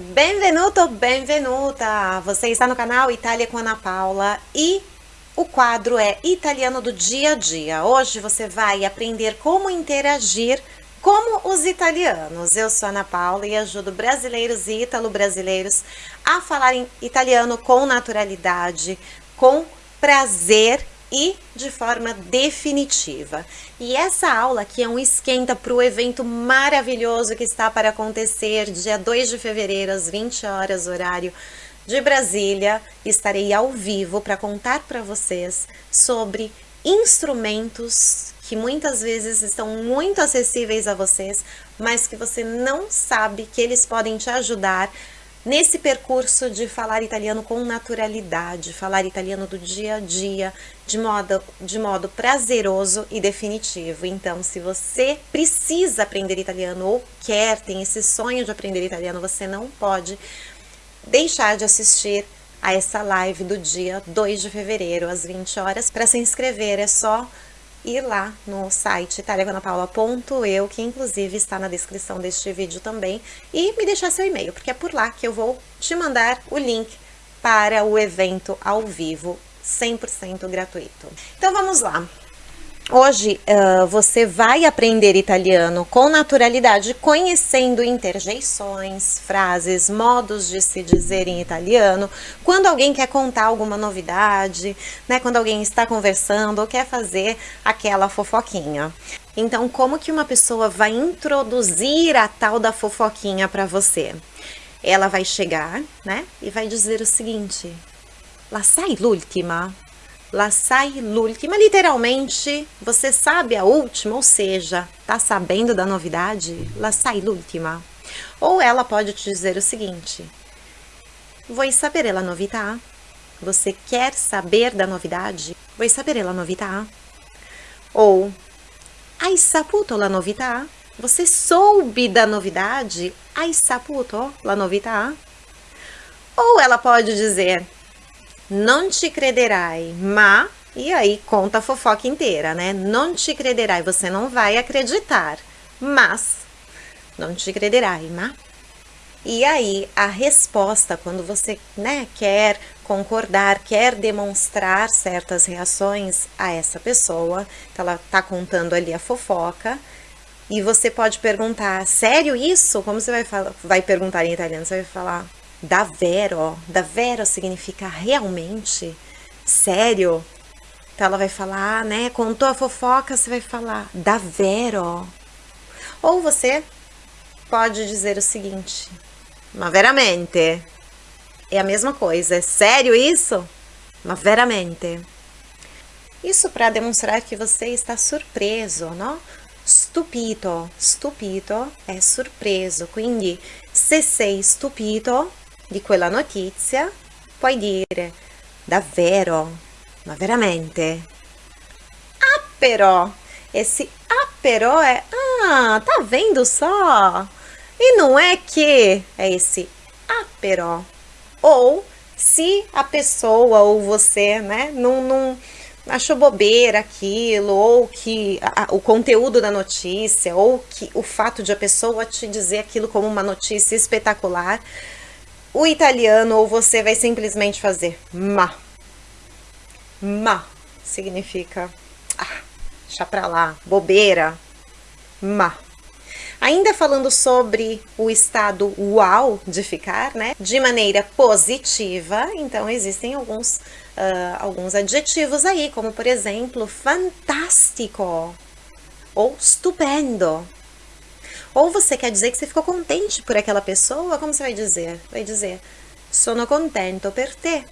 Benvenuto, benvenuta! Você está no canal Itália com Ana Paula e o quadro é Italiano do Dia a Dia. Hoje você vai aprender como interagir como os italianos. Eu sou Ana Paula e ajudo brasileiros e italo-brasileiros a falar em italiano com naturalidade, com prazer e de forma definitiva. E essa aula aqui é um esquenta para o evento maravilhoso que está para acontecer dia 2 de fevereiro às 20 horas horário de Brasília. Estarei ao vivo para contar para vocês sobre instrumentos que muitas vezes estão muito acessíveis a vocês, mas que você não sabe que eles podem te ajudar nesse percurso de falar italiano com naturalidade, falar italiano do dia a dia, de modo, de modo prazeroso e definitivo. Então, se você precisa aprender italiano ou quer, tem esse sonho de aprender italiano, você não pode deixar de assistir a essa live do dia 2 de fevereiro, às 20 horas. Para se inscrever é só ir lá no site italiaganapaula.eu, que inclusive está na descrição deste vídeo também, e me deixar seu e-mail, porque é por lá que eu vou te mandar o link para o evento ao vivo 100% gratuito. Então vamos lá. Hoje uh, você vai aprender italiano com naturalidade, conhecendo interjeições, frases, modos de se dizer em italiano, quando alguém quer contar alguma novidade, né, quando alguém está conversando ou quer fazer aquela fofoquinha. Então, como que uma pessoa vai introduzir a tal da fofoquinha para você? Ela vai chegar, né, e vai dizer o seguinte: La sai l'ultima? La sai l'ultima, literalmente, você sabe a última, ou seja, tá sabendo da novidade? La sai l'ultima. Ou ela pode te dizer o seguinte, Vuoi sapere la novità? Você quer saber da novidade? Vuoi sapere la novità? Ou, hai saputo la novità? Você soube da novidade? Hai saputo la novità? Ou ela pode dizer, não te crederai, ma... E aí conta a fofoca inteira, né? Não te crederai, você não vai acreditar, mas... Não te crederai, ma... E aí a resposta, quando você né, quer concordar, quer demonstrar certas reações a essa pessoa, então ela tá contando ali a fofoca, e você pode perguntar, sério isso? Como você vai, falar, vai perguntar em italiano? Você vai falar, davvero, davvero significa realmente, sério. Então ela vai falar, né, contou a fofoca, você vai falar davvero. Ou você pode dizer o seguinte, ma veramente, é a mesma coisa, é sério isso? Ma veramente. Isso para demonstrar que você está surpreso, não? Stupito, stupito è surpreso, quindi se sei stupito di quella notizia, puoi dire davvero, ma veramente? Ah, però! Esse ah, però é ah, tá vendo só? E não é que é esse ah, però. Ou se a pessoa ou você, né, não, não achou bobeira aquilo, ou que a, o conteúdo da notícia, ou que o fato de a pessoa te dizer aquilo como uma notícia espetacular, o italiano ou você vai simplesmente fazer ma. Ma significa ah, deixa pra lá, bobeira, ma. Ainda falando sobre o estado uau de ficar, né? De maneira positiva, então existem alguns, uh, alguns adjetivos aí, como por exemplo, fantástico ou stupendo. Ou você quer dizer que você ficou contente por aquela pessoa, como você vai dizer? Vai dizer, sono contento per te.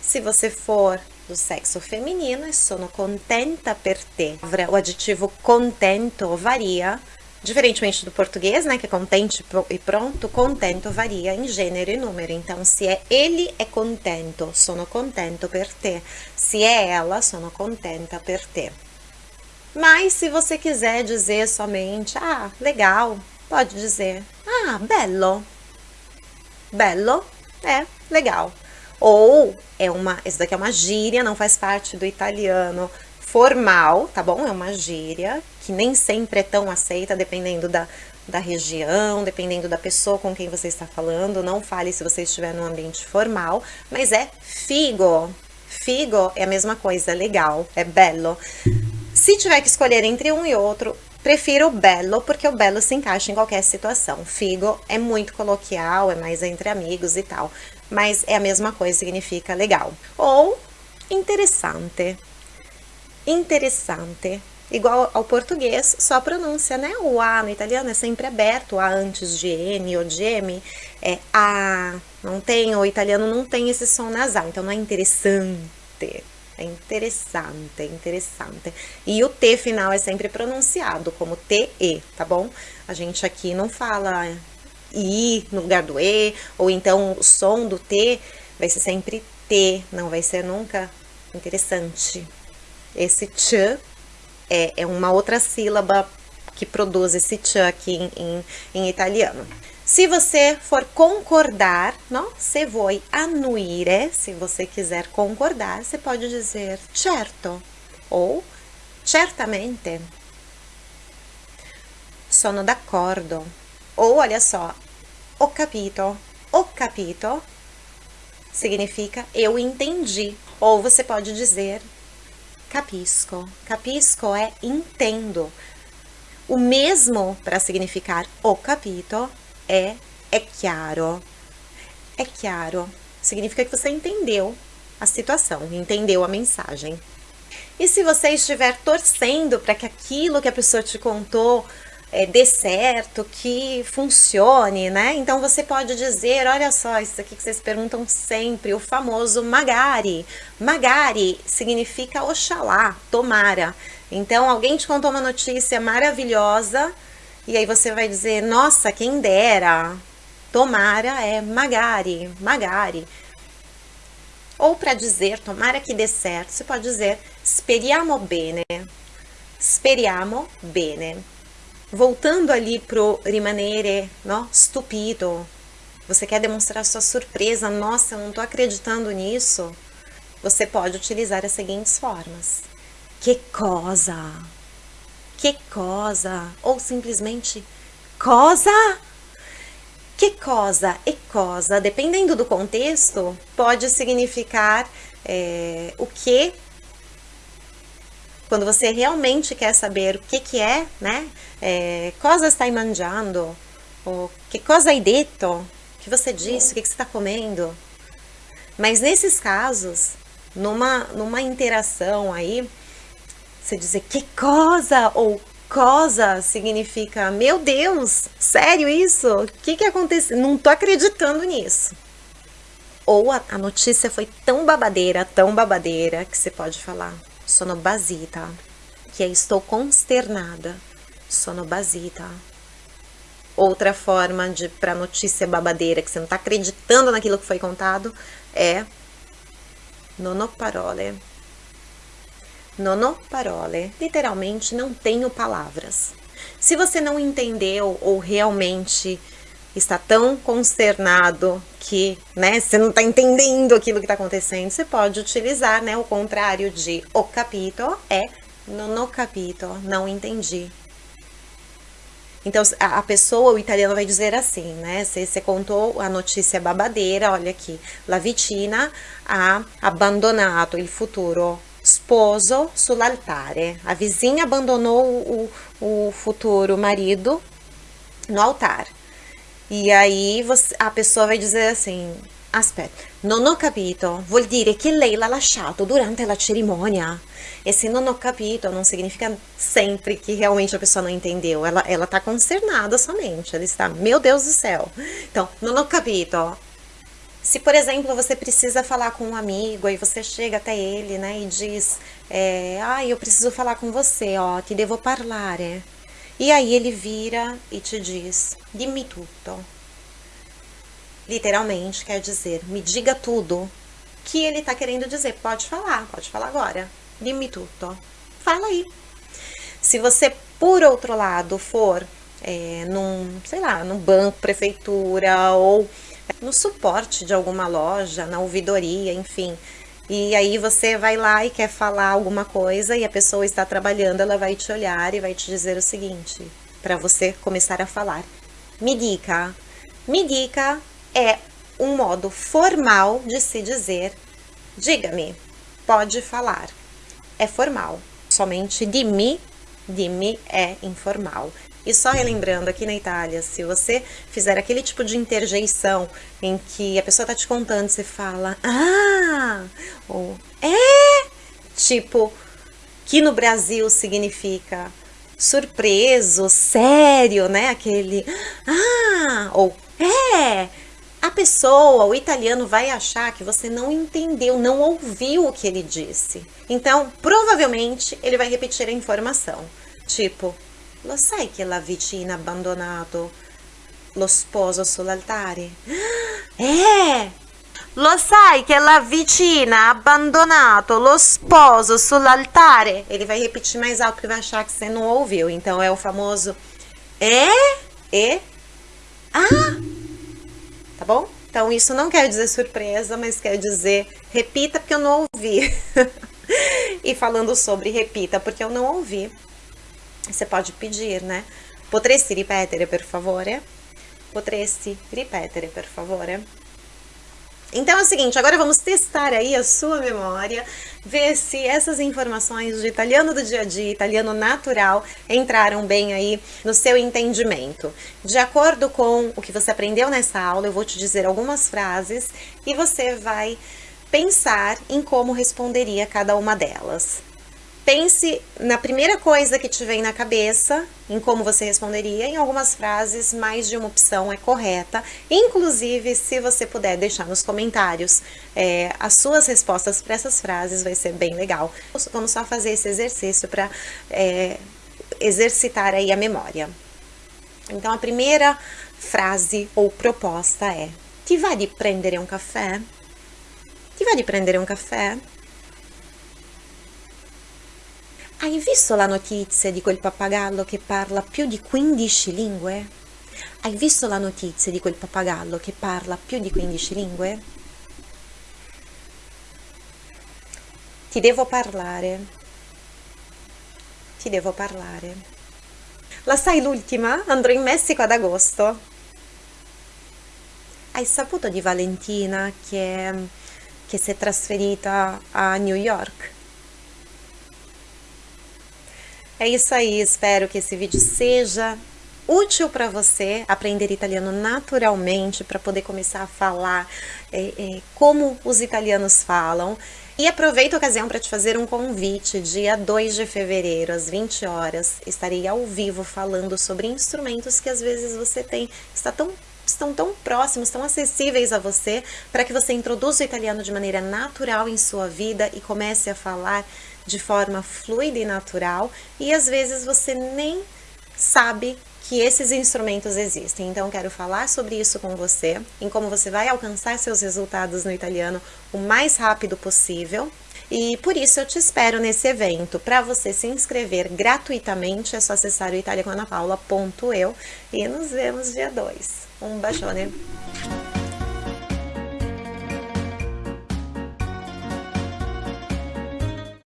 Se você for do sexo feminino, é sono contenta per te. O adjetivo contento varia, diferentemente do português, né, que é contente e pronto, contento varia em gênero e número. Então, se é ele, é contento, sono contento per te. Se é ela, sono contenta per te. Mas se você quiser dizer somente, ah, legal, pode dizer, ah, bello. Bello é legal. Ou é uma, esse daqui é uma gíria, não faz parte do italiano formal, tá bom? É uma gíria que nem sempre é tão aceita, dependendo da, da região, dependendo da pessoa com quem você está falando. Não fale se você estiver num ambiente formal, mas é figo. Figo é a mesma coisa, é legal, é bello. Se tiver que escolher entre um e outro, prefiro o bello, porque o bello se encaixa em qualquer situação. Figo é muito coloquial, é mais entre amigos e tal, mas é a mesma coisa, significa legal. Ou interessante. Interessante igual ao português, só pronúncia, né? O A no italiano é sempre aberto, A antes de N ou de M é A, não tem, o italiano não tem esse som nasal, então não é interessante, é interessante, é interessante. E o T final é sempre pronunciado como T-E, tá bom? A gente aqui não fala I no lugar do E, ou então o som do T vai ser sempre T, não vai ser nunca interessante. Esse ch é, é uma outra sílaba que produz esse ch aqui em, em, em italiano. Se você for concordar, não? Se vuoi annuire, se você quiser concordar, você pode dizer certo ou certamente. Sono d'accordo. Ou olha só, ho capito. Ho capito significa eu entendi. Ou você pode dizer capisco. Capisco é entendo. O mesmo para significar o capito é é chiaro. É chiaro. Significa que você entendeu a situação, entendeu a mensagem. E se você estiver torcendo para que aquilo que a pessoa te contou é, dê certo, que funcione, né? Então você pode dizer, olha só, isso aqui que vocês perguntam sempre, o famoso magari. Magari significa oxalá, tomara. Então alguém te contou uma notícia maravilhosa e aí você vai dizer, nossa, quem dera. Tomara é magari, magari. Ou para dizer, tomara que dê certo, você pode dizer speriamo bene. Speriamo bene voltando ali pro rimanere, no? Stupido. Você quer demonstrar sua surpresa, nossa, eu não tô acreditando nisso. Você pode utilizar as seguintes formas. Que cosa? Que cosa? Ou simplesmente cosa? Que cosa e cosa, dependendo do contexto, pode significar é, o que quando você realmente quer saber o que que é, né? É, cosa stai mangiando? Ou que cosa hai detto? O que você disse? O que, que você está comendo? Mas nesses casos, numa, numa interação aí, você dizer que cosa ou cosa significa, meu Deus, sério isso? O que que aconteceu? Não tô acreditando nisso. Ou a, a notícia foi tão babadeira, tão babadeira, que você pode falar, sono basita, que é estou consternada, sono basita. Outra forma de para notícia babadeira que você não está acreditando naquilo que foi contado é non ho parole. Non ho parole. Literalmente não tenho palavras. Se você não entendeu ou realmente está tão consternado que né, você não está entendendo aquilo que está acontecendo, você pode utilizar né, o contrário de o capito é non ho capito, não entendi. Então, a pessoa, o italiano vai dizer assim, né? Se você contou a notícia babadeira, olha aqui. La vicina ha abbandonato il futuro sposo sull'altare. A vizinha abandonou o, o futuro marido no altar. E aí você, a pessoa vai dizer assim, aspetta, non ho capito, vuol dire che lei l'ha lasciato durante la cerimonia. E se non ho capito não significa sempre que realmente a pessoa não entendeu. Ela, ela tá concernada somente, ela está, meu Deus do céu. Então, non ho capito. Se, por exemplo, você precisa falar com um amigo, aí você chega até ele, né, e diz, é, ah, eu preciso falar com você, ó, ti devo parlare. E aí ele vira e te diz: Dimmi tutto. Literalmente quer dizer: me diga tudo. Que ele está querendo dizer: pode falar, pode falar agora. Dimmi tutto. Fala aí. Se você, por outro lado, for é, num, sei lá, num banco, prefeitura ou no suporte de alguma loja, na ouvidoria, enfim, e aí você vai lá e quer falar alguma coisa e a pessoa está trabalhando, ela vai te olhar e vai te dizer o seguinte: para você começar a falar. Me dica. Me dica é um modo formal de se dizer diga-me, pode falar. É formal. Somente dimmi, dimmi é informal. E só relembrando, aqui na Itália, se você fizer aquele tipo de interjeição em que a pessoa tá te contando, você fala, ah, ou é, tipo, que no Brasil significa surpreso, sério, né? Aquele, ah, ou é, a pessoa, o italiano vai achar que você não entendeu, não ouviu o que ele disse. Então, provavelmente, ele vai repetir a informação. Tipo, lo sai che la vicina ha abbandonato lo sposo sull'altare? Eh! Lo sai che la vicina ha abbandonato lo sposo sull'altare? Ele vai repetir mais alto porque vai achar que você não ouviu. Então é o famoso é, e, ah, tá bom? Então isso não quer dizer surpresa, mas quer dizer repita porque eu não ouvi. e falando sobre repita porque eu não ouvi, você pode pedir, né? Potresti ripetere per favore? Potresti ripetere per favore? Então é o seguinte, agora vamos testar aí a sua memória, ver se essas informações de italiano do dia a dia, italiano natural, entraram bem aí no seu entendimento. De acordo com o que você aprendeu nessa aula, eu vou te dizer algumas frases e você vai pensar em como responderia cada uma delas. Pense na primeira coisa que te vem na cabeça, em como você responderia. Em algumas frases, mais de uma opção é correta. Inclusive, se você puder deixar nos comentários é, as suas respostas para essas frases, vai ser bem legal. Vamos só fazer esse exercício para é, exercitar aí a memória. Então, a primeira frase ou proposta é: Ti vai de prendere um café? Ti vai de prendere um café? Hai visto la notizia di quel pappagallo che parla più di 15 lingue? Hai visto la notizia di quel pappagallo che parla più di 15 lingue? Ti devo parlare. Ti devo parlare. La sai l'ultima? Andrò in Messico ad agosto. Hai saputo di Valentina che, che si è trasferita a New York? É isso aí, espero que esse vídeo seja útil para você aprender italiano naturalmente, para poder começar a falar é, é, como os italianos falam. E aproveito a ocasião para te fazer um convite. Dia 2 de fevereiro, às 20 horas, estarei ao vivo falando sobre instrumentos que às vezes você tem, está tão estão tão próximos, tão acessíveis a você, para que você introduza o italiano de maneira natural em sua vida e comece a falar de forma fluida e natural, e às vezes você nem sabe que esses instrumentos existem. Então, quero falar sobre isso com você, em como você vai alcançar seus resultados no italiano o mais rápido possível. E por isso eu te espero nesse evento. Para você se inscrever gratuitamente, é só acessar o italiacanapaula.eu e nos vemos dia 2. Um bacione!